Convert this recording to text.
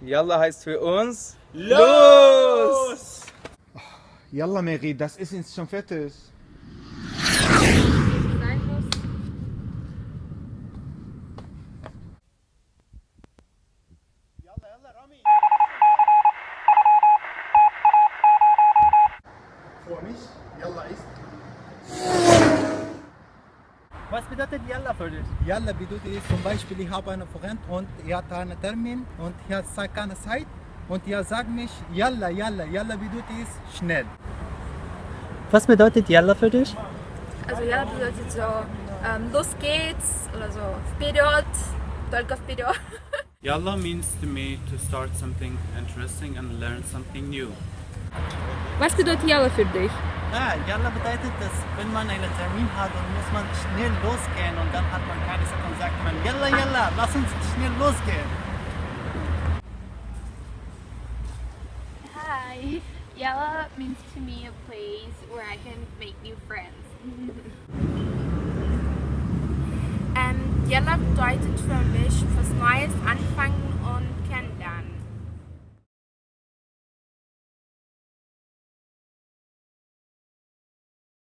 Yalla heißt für uns Los! Yalla Mary, das ist jetzt schon fertig. Vor mich, Yalla ist. Was bedeutet Yalla für dich? Yalla bedeutet zum Beispiel, ich habe einen Freund und er hat einen Termin und er hat keine Zeit und er sagt mich Yalla, Yalla, Yalla bedeutet schnell. Was bedeutet Yalla für dich? Also ja, bedeutet so, ähm, los geht's oder so, вперед, только вперед. Yalla means to me to start something interesting and learn something new. Was bedeutet Yalla für dich? Ah, Yalla bedeutet, dass wenn man einen Termin hat, dann muss man schnell losgehen und dann hat man keine Zeit und sagt man Yalla, Yalla, lass uns schnell losgehen. Hi. Yalla means to me a place where I can make new friends. Ähm, Yalla bedeutet für mich was Neues anfangen